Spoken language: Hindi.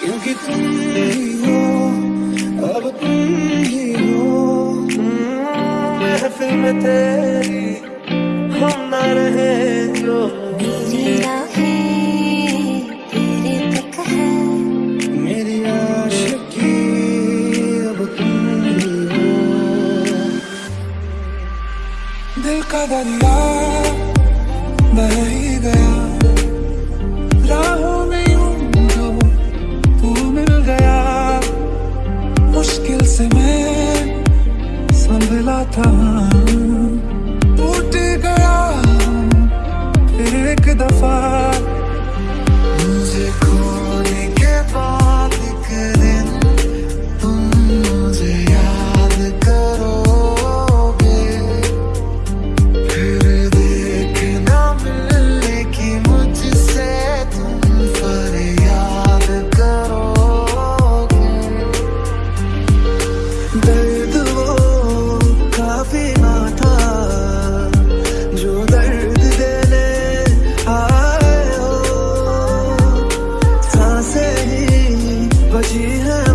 क्योंकि तुम ही हो अब तुम ही हो। महफिल में तेरी हम न रहे जो मेरी आशिकी अब तुम दिल का दरिया बह ही गया। था। टूट गया it